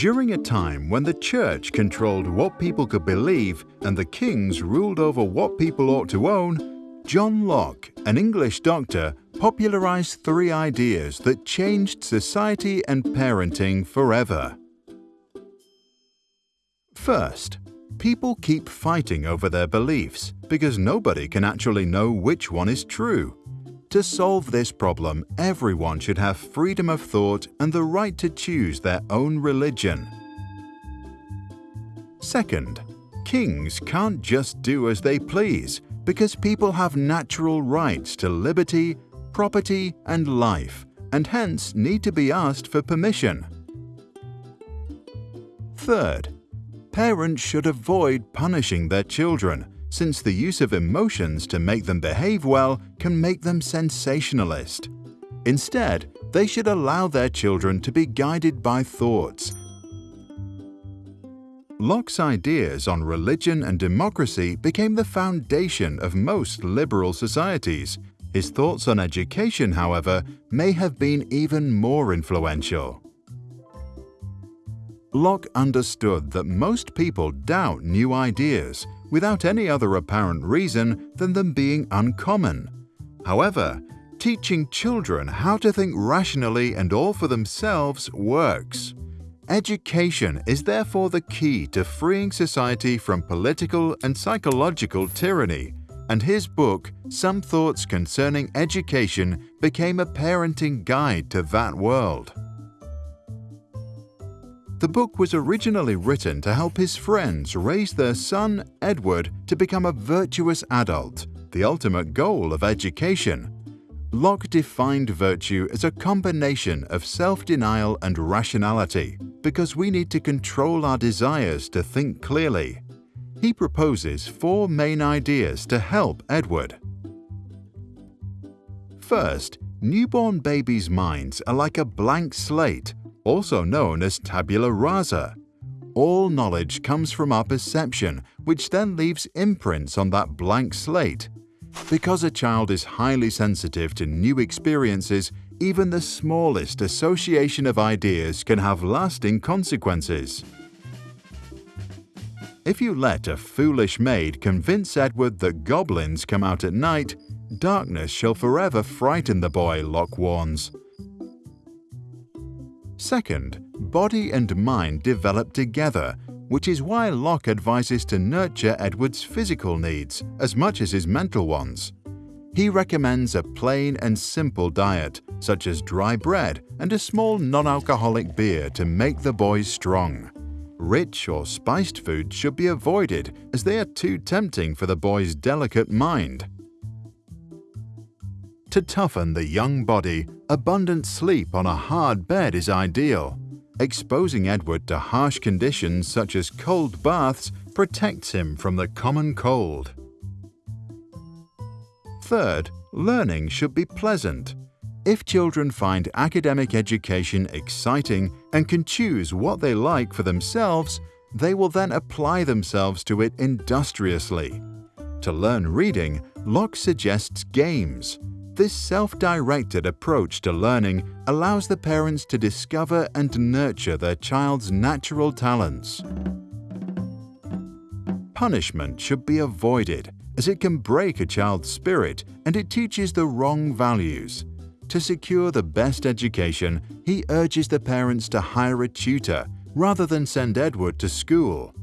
During a time when the church controlled what people could believe and the kings ruled over what people ought to own, John Locke, an English doctor, popularized three ideas that changed society and parenting forever. First, people keep fighting over their beliefs because nobody can actually know which one is true. To solve this problem, everyone should have freedom of thought and the right to choose their own religion. Second, kings can't just do as they please because people have natural rights to liberty, property and life and hence need to be asked for permission. Third, parents should avoid punishing their children since the use of emotions to make them behave well can make them sensationalist. Instead, they should allow their children to be guided by thoughts. Locke's ideas on religion and democracy became the foundation of most liberal societies. His thoughts on education, however, may have been even more influential. Locke understood that most people doubt new ideas without any other apparent reason than them being uncommon. However, teaching children how to think rationally and all for themselves works. Education is therefore the key to freeing society from political and psychological tyranny, and his book, Some Thoughts Concerning Education, became a parenting guide to that world. The book was originally written to help his friends raise their son, Edward, to become a virtuous adult, the ultimate goal of education. Locke defined virtue as a combination of self-denial and rationality because we need to control our desires to think clearly. He proposes four main ideas to help Edward. First, newborn babies' minds are like a blank slate also known as tabula rasa. All knowledge comes from our perception, which then leaves imprints on that blank slate. Because a child is highly sensitive to new experiences, even the smallest association of ideas can have lasting consequences. If you let a foolish maid convince Edward that goblins come out at night, darkness shall forever frighten the boy, Locke warns. Second, body and mind develop together, which is why Locke advises to nurture Edward's physical needs as much as his mental ones. He recommends a plain and simple diet, such as dry bread and a small non-alcoholic beer to make the boy strong. Rich or spiced foods should be avoided as they are too tempting for the boy's delicate mind. To toughen the young body, abundant sleep on a hard bed is ideal. Exposing Edward to harsh conditions such as cold baths protects him from the common cold. Third, learning should be pleasant. If children find academic education exciting and can choose what they like for themselves, they will then apply themselves to it industriously. To learn reading, Locke suggests games. This self-directed approach to learning allows the parents to discover and nurture their child's natural talents. Punishment should be avoided as it can break a child's spirit and it teaches the wrong values. To secure the best education, he urges the parents to hire a tutor rather than send Edward to school.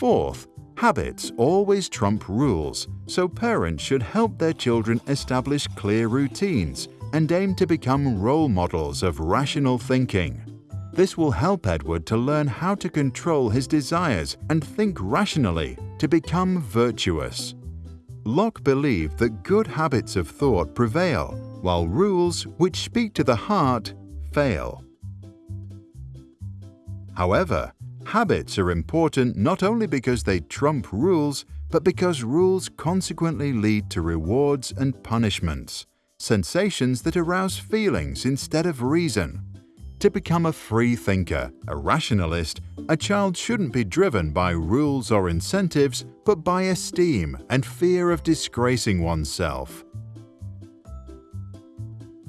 Fourth, Habits always trump rules, so parents should help their children establish clear routines and aim to become role models of rational thinking. This will help Edward to learn how to control his desires and think rationally to become virtuous. Locke believed that good habits of thought prevail, while rules which speak to the heart fail. However, Habits are important not only because they trump rules, but because rules consequently lead to rewards and punishments, sensations that arouse feelings instead of reason. To become a free thinker, a rationalist, a child shouldn't be driven by rules or incentives, but by esteem and fear of disgracing oneself.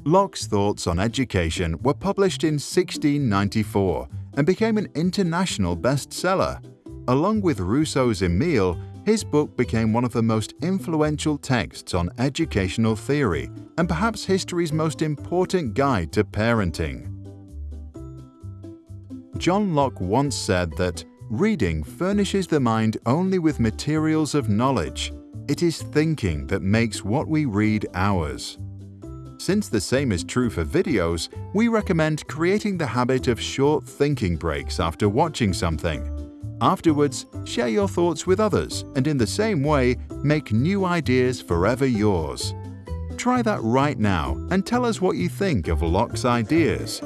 Locke's thoughts on education were published in 1694 and became an international bestseller. Along with Rousseau's Emile, his book became one of the most influential texts on educational theory and perhaps history's most important guide to parenting. John Locke once said that reading furnishes the mind only with materials of knowledge. It is thinking that makes what we read ours. Since the same is true for videos, we recommend creating the habit of short thinking breaks after watching something. Afterwards, share your thoughts with others and in the same way, make new ideas forever yours. Try that right now and tell us what you think of Locke's ideas.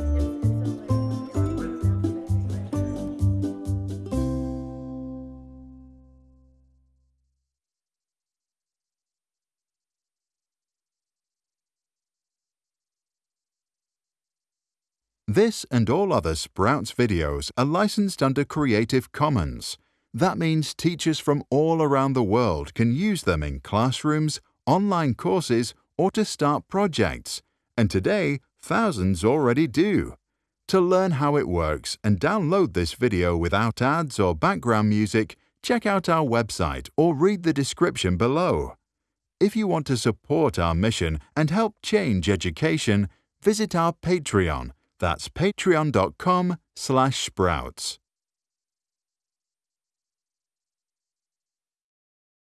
This and all other Sprouts videos are licensed under Creative Commons. That means teachers from all around the world can use them in classrooms, online courses, or to start projects. And today, thousands already do. To learn how it works and download this video without ads or background music, check out our website or read the description below. If you want to support our mission and help change education, visit our Patreon that's patreon.com slash sprouts.